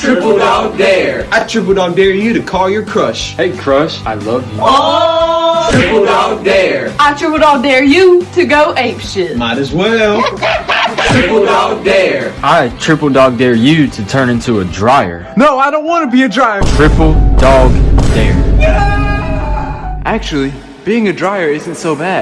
Triple dog dare. I triple dog dare you to call your crush. Hey crush, I love you. Oh! Triple dog dare. I triple dog dare you to go ape shit. Might as well. Triple dog dare. I triple dog dare you to turn into a dryer. No, I don't want to be a dryer. Triple dog dare. Actually, being a dryer isn't so bad.